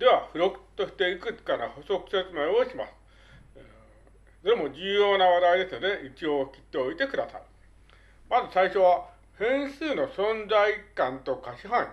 では、付録としていくつかの補足説明をします。それも重要な話題ですので、一応切っておいてください。まず最初は、変数の存在感と可視範囲。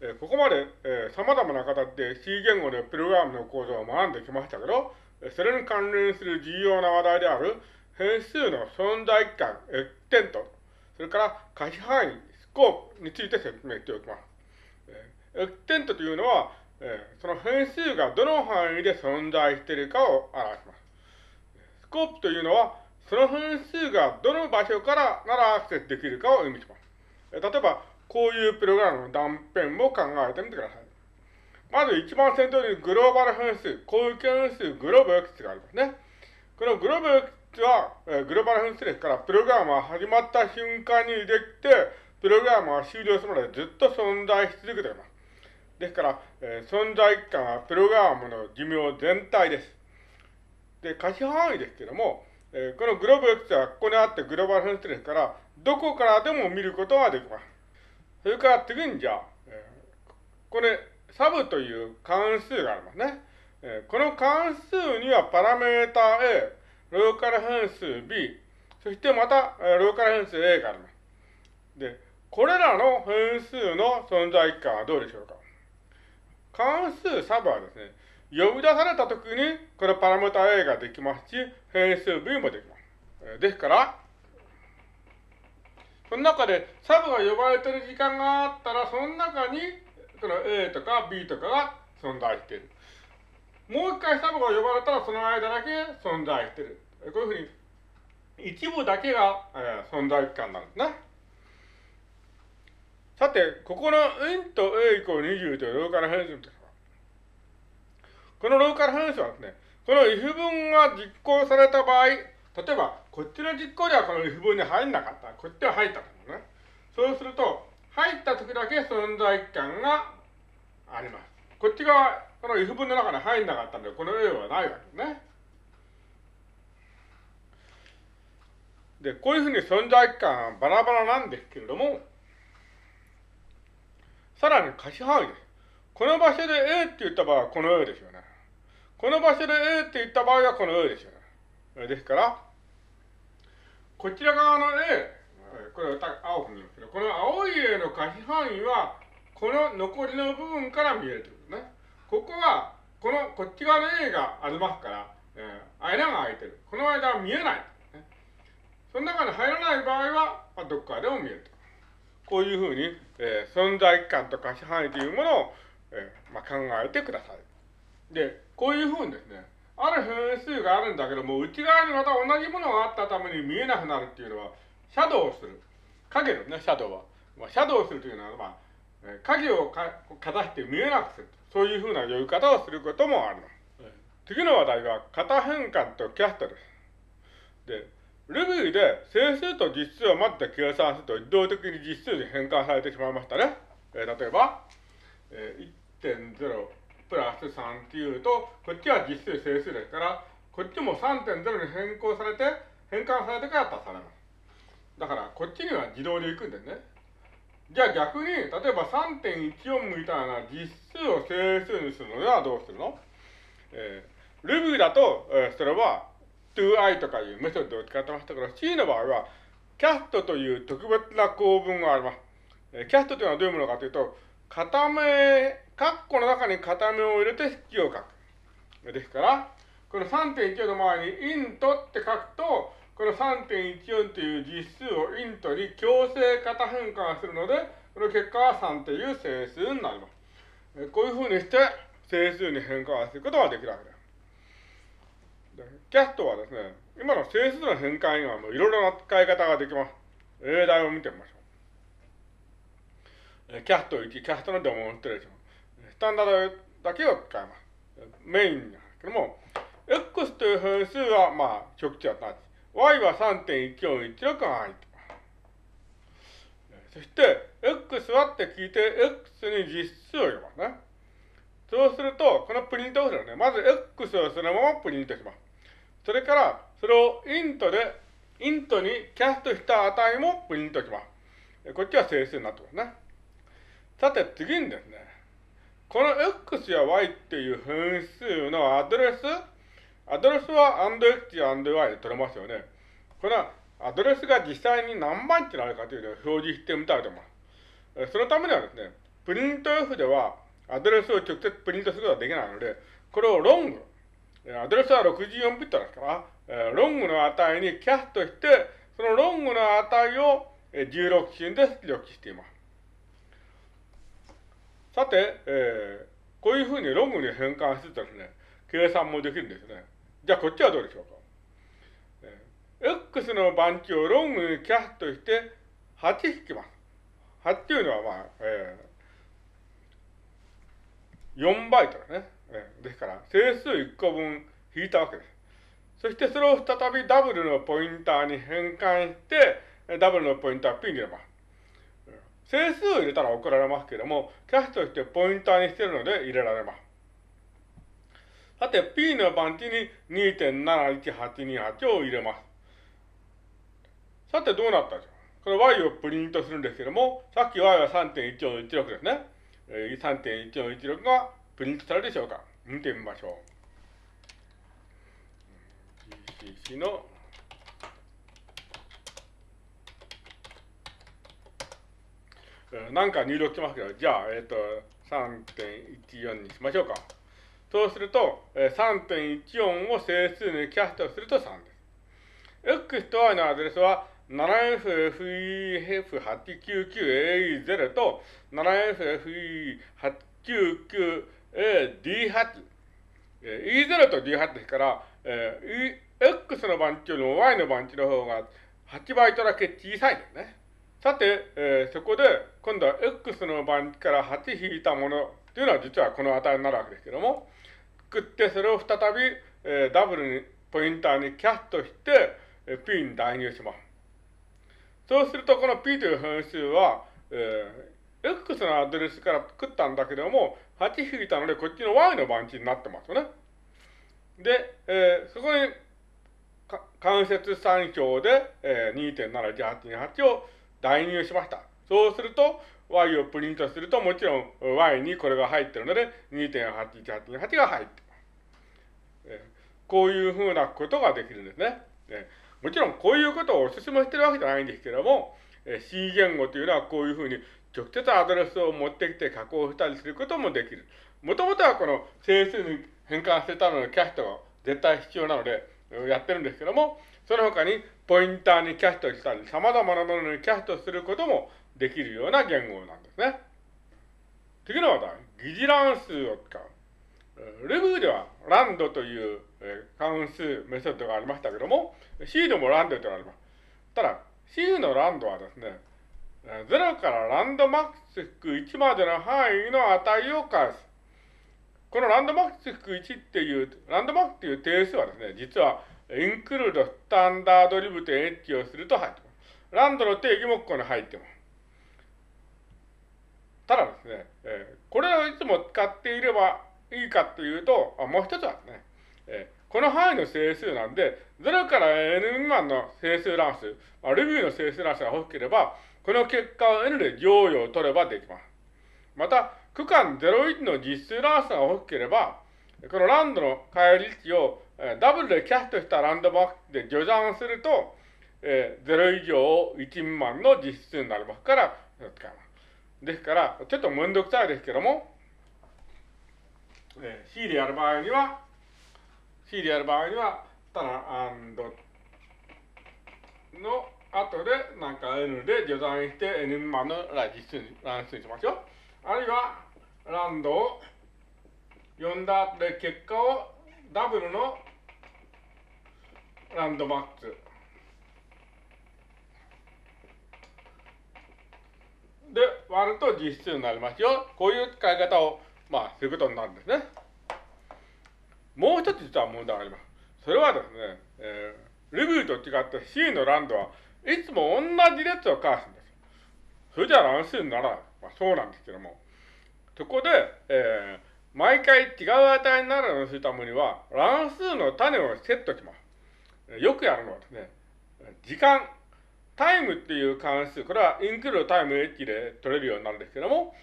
え、ここまで、えー、様々な形で C 言語でプログラムの構造を学んできましたけど、それに関連する重要な話題である変数の存在感、エクテント、それから可視範囲、スコープについて説明しておきます。エクテントというのは、えー、その変数がどの範囲で存在しているかを表します。スコープというのは、その変数がどの場所からならアクセスできるかを意味します。えー、例えば、こういうプログラムの断片も考えてみてください。まず一番先頭にグローバル変数、攻撃変数、グローブ X がありますね。このグローブ X は、えー、グローバル変数ですから、プログラムは始まった瞬間にできて、プログラムは終了するまでずっと存在し続けています。ですから、えー、存在感はプログラムの寿命全体です。で、可視範囲ですけども、えー、このグローブ X はここにあってグローバル変数ですから、どこからでも見ることができます。それから次にじゃあ、えー、これ、サブという関数がありますね。えー、この関数にはパラメータ A、ローカル変数 B、そしてまた、えー、ローカル変数 A があります。で、これらの変数の存在感はどうでしょうか？関数サブはですね、呼び出されたときに、このパラメータ A ができますし、変数 B もできます。ですから、その中でサブが呼ばれてる時間があったら、その中に、その A とか B とかが存在している。もう一回サブが呼ばれたら、その間だけ存在している。こういうふうに、一部だけが、えー、存在感なんですね。さて、ここの n と a イコール20というローカル変数ですこのローカル変数はですね、この if 文が実行された場合、例えば、こっちの実行ではこの if 文に入んなかった。こっちは入ったんですね。そうすると、入った時だけ存在感があります。こっち側、この if 文の中に入んなかったんで、この A はないわけですね。で、こういうふうに存在感はバラバラなんですけれども、さらに可視範囲です。この場所で A って言った場合はこの A ですよね。この場所で A って言った場合はこの A ですよね。ですから、こちら側の A、これ青く見ますけど、この青い A の可視範囲は、この残りの部分から見えるということね。ここは、この、こっち側の A がありますから、えー、間が空いてる。この間は見えない。ね、その中に入らない場合は、まあ、どっかでも見えると。こういうふうに、えー、存在感と可視範囲というものを、えーまあ、考えてください。で、こういうふうにですね、ある変数があるんだけども、内側にまた同じものがあったために見えなくなるっていうのは、シャドウをする。影のね、シャドウは。まあ、シャドウをするというのは、まあ、影をかかざして見えなくする。そういうふうな呼び方をすることもあります。次の話題は、型変換とキャストです。で、Ruby で整数と実数を待って計算すると自動的に実数に変換されてしまいましたね。えー、例えば、えー、1.0プラス3っていうと、こっちは実数整数ですから、こっちも3.0に変更されて、変換されてから足されます。だから、こっちには自動で行くんですね。じゃあ逆に、例えば3.14みたいな実数を整数にするのではどうするの？えー、Ruby だと、えー、それは to i とかいうメソッドを使ってましたけど、C の場合は、キャストという特別な構文があります。えキャストというのはどういうものかというと、片目、カッコの中に片目を入れて式を書く。ですから、この3.14の前に int って書くと、この3.14という実数を int に強制型変換するので、この結果は3という整数になります。こういうふうにして整数に変換することができるわけです。キャストはですね、今の整数の変換以外もういろいろな使い方ができます。例題を見てみましょう。キャスト1、キャストのデモンストレーション。スタンダードだけを使います。メインなんですけども、X という変数は、まあ、直値はなし。Y は3.1416が入ってます。そして、X はって聞いて、X に実数を入れますね。そうすると、このプリントをするね、まず X をそのままプリントします。それから、それをイントで、イントにキャストした値もプリントします。こっちは整数になってますね。さて、次にですね、この x や y っていう変数のアドレス、アドレスは &x や &y で取れますよね。このアドレスが実際に何バイトになるかというのを表示してみたいと思います。そのためにはですね、プリント F ではアドレスを直接プリントすることができないので、これを long、アドレスは64ビットですから、 long の値にキャストして、そのロングの値を16進で出力しています。さて、えー、こういうふうにロングに変換するとですね、計算もできるんですね。じゃあこっちはどうでしょうか。えー、X の番地をロングにキャストして8引きます。8っていうのはまあ、えー、4バイトだね。ですから、整数1個分引いたわけです。そしてそれを再びダブルのポインターに変換して、ダブルのポインター P に入れます。整数を入れたら送られますけれども、キャッシュとしてポインターにしてるので入れられます。さて、P の番地に2.71828を入れます。さて、どうなったでしょうこれ y をプリントするんですけども、さっき y は3.1416ですね。3.1416がプリントされるでしょうか？見てみましょう。GCC のなんか入力しますけど、じゃあ、えっ、ー、と、3.14にしましょうか。そうすると、3.14を整数にキャストすると3です。x と y のアドレスは 7FFEF899AE0 と 7FFE899D8。E0 と D8 ですから、えー、X の番地よりも Y の番地の方が8バイトだけ小さいですね。さて、えー、そこで、今度は X の番地から8引いたものというのは実はこの値になるわけですけども、作ってそれを再び、えー、ダブルに、ポインターにキャストして、えー、P に代入します。そうすると、この P という変数は、えー、X のアドレスから作ったんだけども、8引いたので、こっちの Y の番地になってますよね。で、えー、そこに、関節参照で、えー、2.71828を代入しました。そうすると、y をプリントすると、もちろん y にこれが入ってるので、2.81828が入ってます。えこういうふうなことができるんですね。えもちろんこういうことをお勧めしてるわけじゃないんですけども、C 言語というのはこういうふうに直接アドレスを持ってきて加工したりすることもできる。もともとはこの整数に変換してたののキャストが絶対必要なので、やってるんですけども、その他にポインターにキャストしたり、様々なものにキャストすることもできるような言語なんですね。次の話題、疑似乱数を使う。ルブーではランドという関数メソッドがありましたけども、C でもランドというのがあります。ただ、C のランドはですね、0からランドマックス1までの範囲の値を返す。このランドマックス1っていう、ランドマックスっていう定数はですね、実はインクルードスタンダードリブとエッジをすると入ってます。ランドの定義もここに入ってます。ただですね、えー、これをいつも使っていればいいかというと、あもう一つはですね、この範囲の整数なんで、0から n 未満の整数乱数、まあ、ルビーの整数乱数が欲しければ、この結果を n で乗与を取ればできます。また、区間01の実数乱数が欲しければ、このランドの返り値をダブルでキャストしたランドマークで序算すると、えー、0以上1未満の実数になりますから、使います。ですから、ちょっとめんどくさいですけども、えー、C でやる場合には、C でやる場合には、ただ、アンドの後で、なんか N で序算して N 未満の実数に、乱数にしますよ。あるいは、ランドを読んだ後で結果をダブルのランドマックスで割ると実数になりますよ。こういう使い方を、まあ、することになるんですね。もう一つ実は問題があります。それはですね、えー、レビューと違って C のランドはいつも同じ列を返すんです。それじゃ乱数にならない。まあ、そうなんですけども。そこで、えー、毎回違う値になるようにするためには、乱数の種をセットします。よくやるのはですね、時間、タイムっていう関数、これはインクルータイム h で取れるようになるんですけども、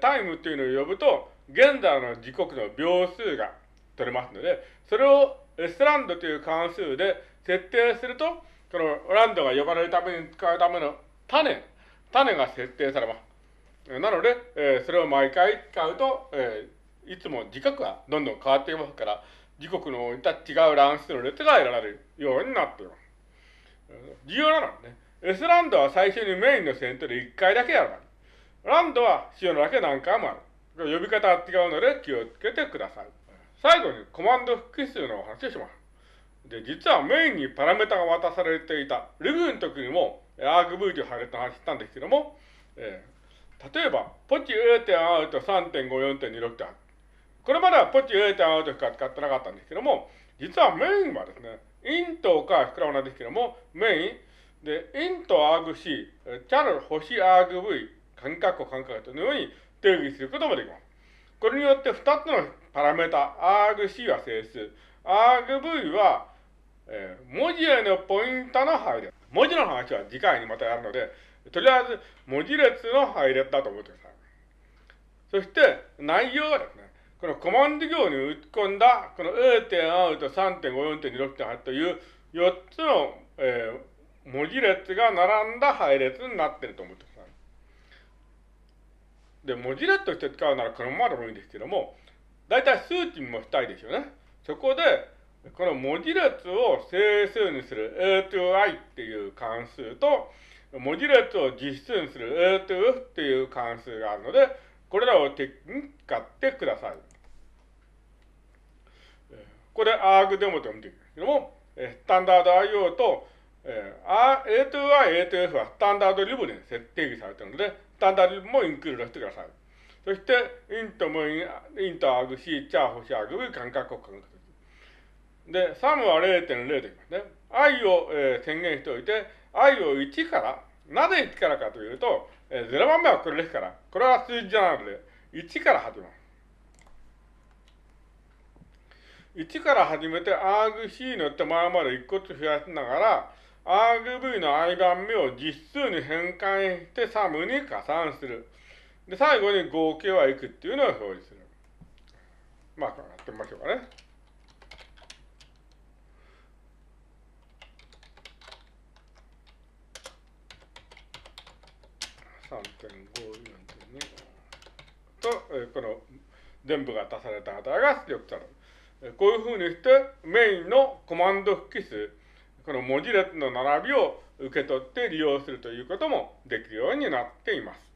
タイムっていうのを呼ぶと、現在の時刻の秒数が取れますので、それを S ランドという関数で設定すると、このランドが呼ばれるために使うための種、種が設定されます。なので、えー、それを毎回使うと、えー、いつも時刻がどんどん変わっていますから、時刻のいた違う乱数の列が得られるようになっています。重要なのはね、S ランドは最初にメインの先頭で1回だけやるランドは必要なだけ何回もある。呼び方は違うので気をつけてください。最後にコマンド複数の話をします。で、実はメインにパラメータが渡されていた、ルグの時にも argv という配列の話したんですけども、えー、例えば、ポチ A 点アウト3.54.26点これまではポチ A 点アウトしか使ってなかったんですけども、実はメインはですね、イントか膨らまないですけども、メインで、イントアーグ C、チャル星アーグ V、間隔間隔というように定義することもできます。これによって2つのパラメータ、argc は整数、argv は、えー、文字へのポイントの配列。文字の話は次回にまたやるので、とりあえず文字列の配列だと思ってください。そして内容はですね、このコマンド行に打ち込んだ、この A 点アウト3.54.26.8という4つの、えー、文字列が並んだ配列になっていると思ってください。で、文字列として使うならこのままでもいいんですけども、大体数値もしたいでしょうね。そこで、この文字列を整数にする A to I っていう関数と、文字列を実数にする A to F っていう関数があるので、これらを使ってください。これ arg デモと読んでいくんですけども、スタンダード IO と、えー、A to I、A to F はスタンダードリブで設定されているので、スタンダードリブもインクルードしてください。そして、イントもイントアグ C、チャー、星アグ V、間隔を間隔で、サムは0.0でいきますね。i を、えー、宣言しておいて、i を1から、なぜ1からかというと、えー、0番目はこれですから、これは数字じゃなくて、1から始めます。1から始めて argc の手前まで1個ずつ増やしながら、RV の i 番目を実数に変換してサムに加算する。で、最後に合計はいくっていうのを表示する。まあ、やってみましょうかね。3.54.2と、え、この全部が足された値が出力される。こういうふうにしてメインのコマンド複数、この文字列の並びを受け取って利用するということもできるようになっています。